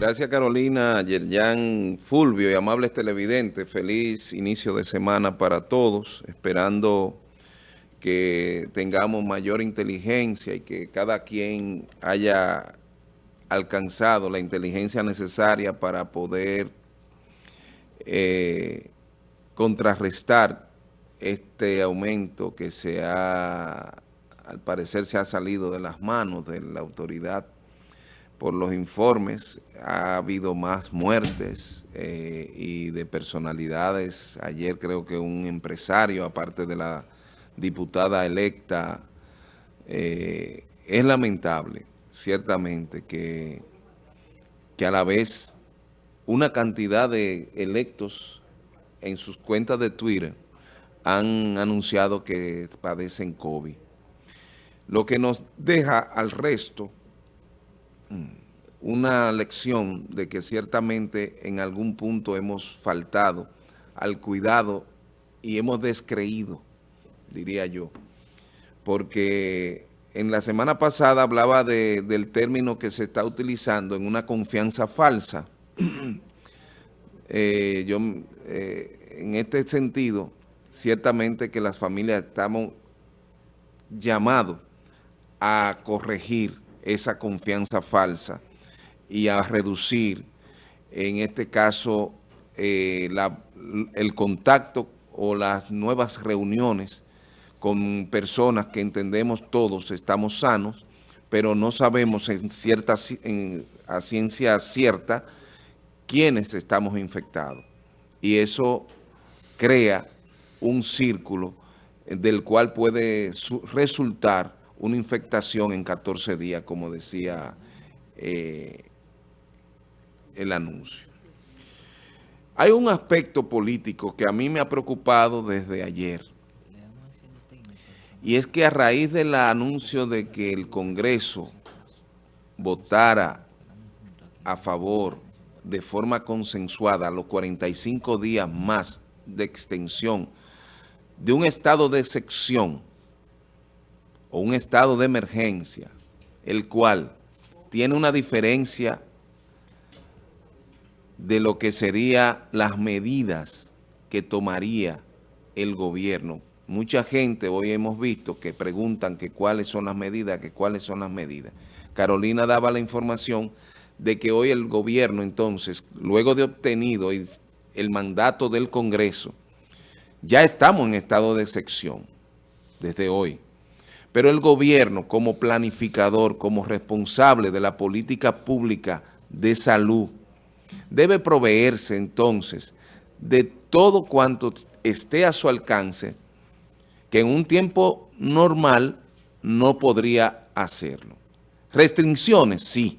Gracias Carolina, Yerjan Fulvio y amables televidentes. Feliz inicio de semana para todos, esperando que tengamos mayor inteligencia y que cada quien haya alcanzado la inteligencia necesaria para poder eh, contrarrestar este aumento que se ha, al parecer se ha salido de las manos de la autoridad por los informes, ha habido más muertes eh, y de personalidades. Ayer creo que un empresario, aparte de la diputada electa, eh, es lamentable, ciertamente, que, que a la vez una cantidad de electos en sus cuentas de Twitter han anunciado que padecen COVID. Lo que nos deja al resto una lección de que ciertamente en algún punto hemos faltado al cuidado y hemos descreído, diría yo, porque en la semana pasada hablaba del término que se está utilizando en una confianza falsa. Eh, yo, eh, en este sentido, ciertamente que las familias estamos llamados a corregir esa confianza falsa y a reducir, en este caso, eh, el contacto o las nuevas reuniones con personas que entendemos todos estamos sanos, pero no sabemos en cierta, a ciencia cierta quiénes estamos infectados. Y eso crea un círculo del cual puede resultar una infectación en 14 días, como decía eh, el anuncio. Hay un aspecto político que a mí me ha preocupado desde ayer. Y es que a raíz del anuncio de que el Congreso votara a favor de forma consensuada los 45 días más de extensión de un estado de excepción o un estado de emergencia, el cual tiene una diferencia de lo que serían las medidas que tomaría el gobierno. Mucha gente hoy hemos visto que preguntan que cuáles son las medidas, que cuáles son las medidas. Carolina daba la información de que hoy el gobierno entonces, luego de obtenido el mandato del Congreso, ya estamos en estado de excepción desde hoy. Pero el gobierno como planificador, como responsable de la política pública de salud, debe proveerse entonces de todo cuanto esté a su alcance, que en un tiempo normal no podría hacerlo. Restricciones, sí,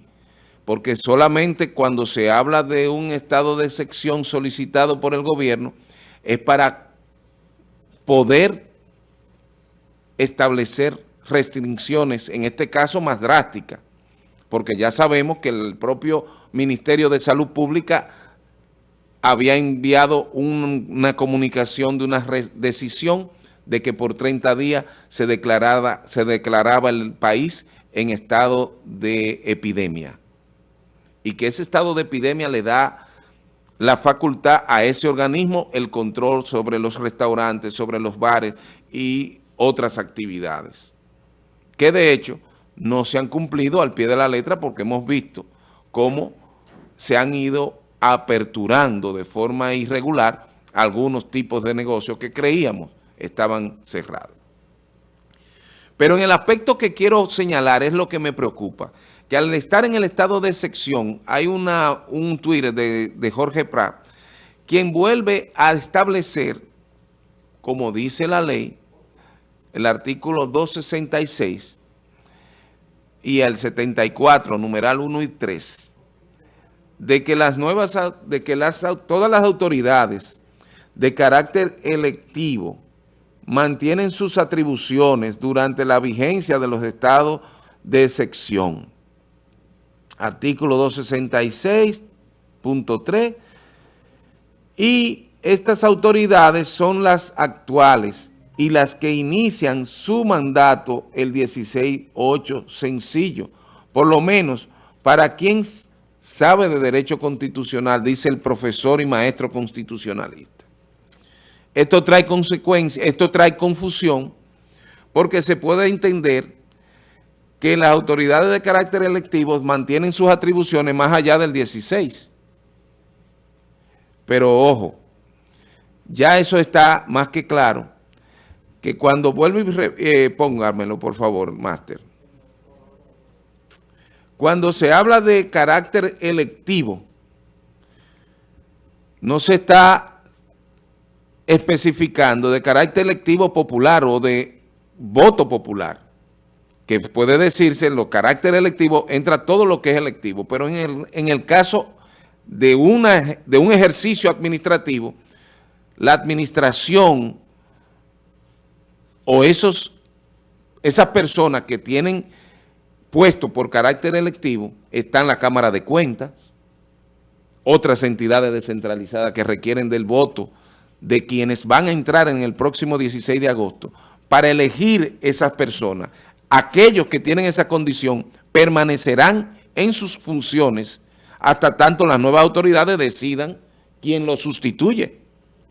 porque solamente cuando se habla de un estado de excepción solicitado por el gobierno es para poder establecer restricciones, en este caso más drásticas, porque ya sabemos que el propio Ministerio de Salud Pública había enviado una comunicación de una decisión de que por 30 días se declaraba, se declaraba el país en estado de epidemia. Y que ese estado de epidemia le da la facultad a ese organismo el control sobre los restaurantes, sobre los bares y otras actividades, que de hecho no se han cumplido al pie de la letra porque hemos visto cómo se han ido aperturando de forma irregular algunos tipos de negocios que creíamos estaban cerrados. Pero en el aspecto que quiero señalar es lo que me preocupa, que al estar en el estado de sección hay una, un Twitter de, de Jorge Prat, quien vuelve a establecer, como dice la ley, el artículo 266 y el 74, numeral 1 y 3, de que las nuevas, de que las, todas las autoridades de carácter electivo mantienen sus atribuciones durante la vigencia de los estados de sección. Artículo 266.3 y estas autoridades son las actuales y las que inician su mandato el 16-8 sencillo, por lo menos para quien sabe de derecho constitucional, dice el profesor y maestro constitucionalista. Esto trae consecuencias, esto trae confusión, porque se puede entender que las autoridades de carácter electivo mantienen sus atribuciones más allá del 16. Pero ojo, ya eso está más que claro, que cuando vuelvo y eh, póngamelo por favor, máster. Cuando se habla de carácter electivo, no se está especificando de carácter electivo popular o de voto popular, que puede decirse en los carácter electivo entra todo lo que es electivo, pero en el, en el caso de, una, de un ejercicio administrativo, la administración o esos, esas personas que tienen puesto por carácter electivo están la Cámara de Cuentas, otras entidades descentralizadas que requieren del voto de quienes van a entrar en el próximo 16 de agosto para elegir esas personas. Aquellos que tienen esa condición permanecerán en sus funciones hasta tanto las nuevas autoridades decidan quién lo sustituye,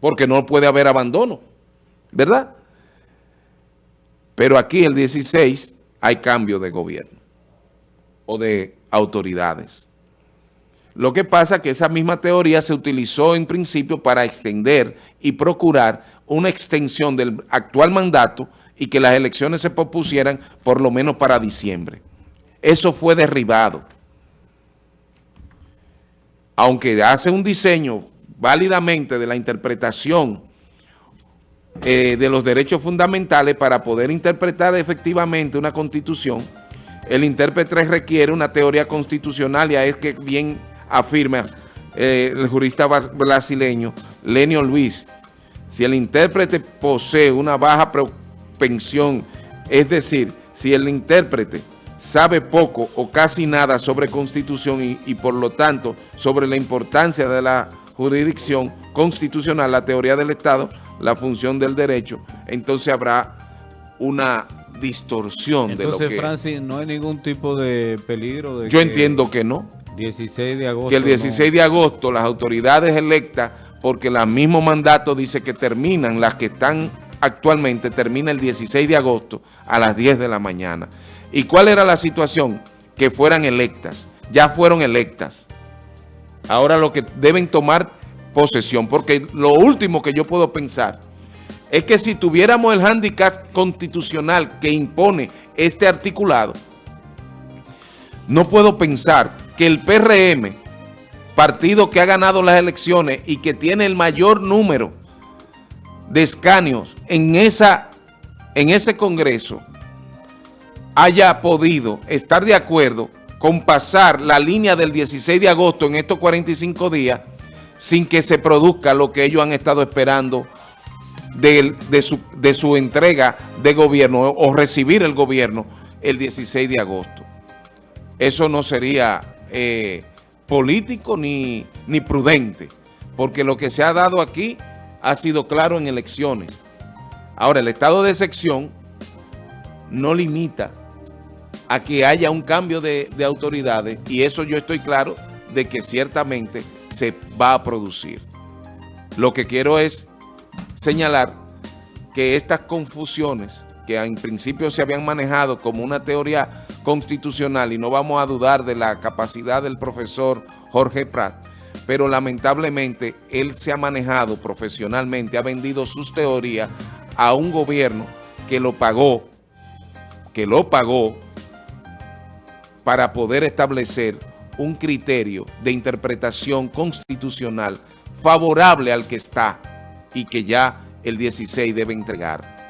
porque no puede haber abandono, ¿verdad? Pero aquí el 16 hay cambio de gobierno o de autoridades. Lo que pasa es que esa misma teoría se utilizó en principio para extender y procurar una extensión del actual mandato y que las elecciones se propusieran por lo menos para diciembre. Eso fue derribado. Aunque hace un diseño válidamente de la interpretación eh, de los derechos fundamentales para poder interpretar efectivamente una constitución, el intérprete requiere una teoría constitucional y es que bien afirma eh, el jurista brasileño Lenio Luis. Si el intérprete posee una baja propensión, es decir, si el intérprete sabe poco o casi nada sobre constitución y, y, por lo tanto sobre la importancia de la jurisdicción constitucional, la teoría del Estado, la función del derecho, entonces habrá una distorsión de lo que... Entonces, Francis, no hay ningún tipo de peligro de Yo entiendo que no. 16 de agosto. Que el 16 de agosto las autoridades electas, porque el mismo mandato dice que terminan, las que están actualmente, termina el 16 de agosto a las 10 de la mañana. ¿Y cuál era la situación? Que fueran electas. Ya fueron electas. Ahora lo que deben tomar posesión, porque lo último que yo puedo pensar es que si tuviéramos el handicap constitucional que impone este articulado, no puedo pensar que el PRM, partido que ha ganado las elecciones y que tiene el mayor número de escaños en, esa, en ese Congreso, haya podido estar de acuerdo con pasar la línea del 16 de agosto en estos 45 días sin que se produzca lo que ellos han estado esperando de, su, entrega de gobierno o recibir el gobierno el 16 de agosto. Eso no sería eh, político ni, prudente, porque lo que se ha dado aquí ha sido claro en elecciones. Ahora, el estado de sección no limita a que haya un cambio de, de, autoridades y eso yo estoy claro de que ciertamente se va a producir. Lo que quiero es señalar que estas confusiones que en principio se habían manejado como una teoría constitucional y no vamos a dudar de la capacidad del profesor Jorge Prat, pero lamentablemente él se ha manejado profesionalmente, ha vendido sus teorías a un gobierno que lo pagó, que lo pagó para poder establecer un criterio de interpretación constitucional favorable al que está y que ya el 16 debe entregar.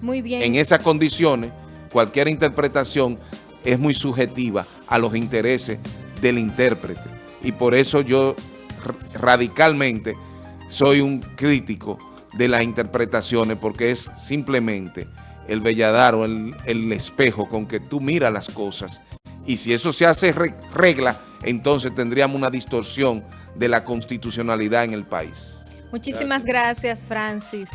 Muy bien. En esas condiciones, cualquier interpretación es muy subjetiva a los intereses del intérprete. Y por eso yo radicalmente soy un crítico de las interpretaciones porque es simplemente el belladar el, el espejo con que tú miras las cosas. Y si eso se hace regla, entonces tendríamos una distorsión de la constitucionalidad en el país. Muchísimas gracias, Francis.